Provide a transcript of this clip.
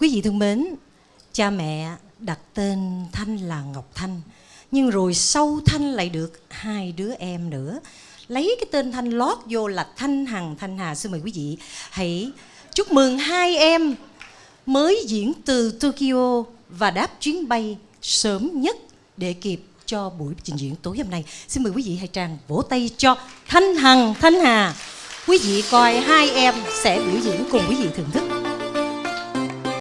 Quý vị thân mến, cha mẹ đặt tên Thanh là Ngọc Thanh Nhưng rồi sau Thanh lại được hai đứa em nữa. Lấy cái tên Thanh lót vô là Thanh Hằng Thanh Hà. Xin mời quý vị hãy chúc mừng hai em Mới diễn từ Tokyo và đáp chuyến bay sớm nhất để kịp cho buổi trình diễn tối hôm nay. Xin mời quý vị hãy tràn vỗ tay cho Thanh Hằng Thanh Hà. Quý vị coi hai em sẽ biểu diễn cùng quý vị thưởng thức.